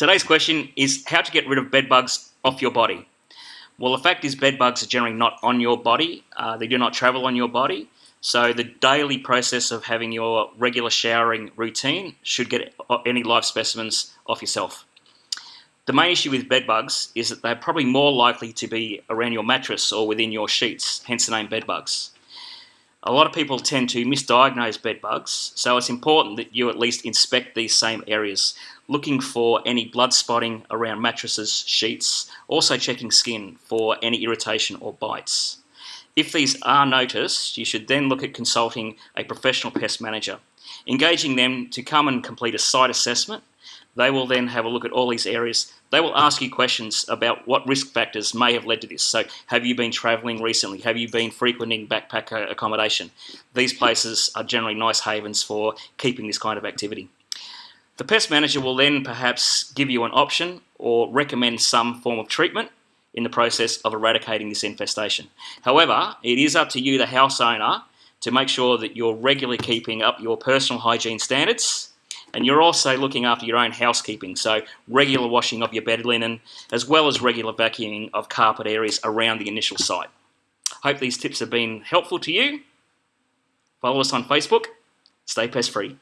Today's question is how to get rid of bed bugs off your body. Well, the fact is bed bugs are generally not on your body. Uh, they do not travel on your body. So the daily process of having your regular showering routine should get any live specimens off yourself. The main issue with bed bugs is that they're probably more likely to be around your mattress or within your sheets, hence the name bed bugs. A lot of people tend to misdiagnose bed bugs, so it's important that you at least inspect these same areas, looking for any blood spotting around mattresses, sheets, also checking skin for any irritation or bites. If these are noticed, you should then look at consulting a professional pest manager, engaging them to come and complete a site assessment. They will then have a look at all these areas. They will ask you questions about what risk factors may have led to this. So, have you been travelling recently? Have you been frequenting backpacker accommodation? These places are generally nice havens for keeping this kind of activity. The pest manager will then perhaps give you an option or recommend some form of treatment in the process of eradicating this infestation. However, it is up to you, the house owner, to make sure that you're regularly keeping up your personal hygiene standards and you're also looking after your own housekeeping, so regular washing of your bed linen, as well as regular vacuuming of carpet areas around the initial site. Hope these tips have been helpful to you. Follow us on Facebook. Stay pest free.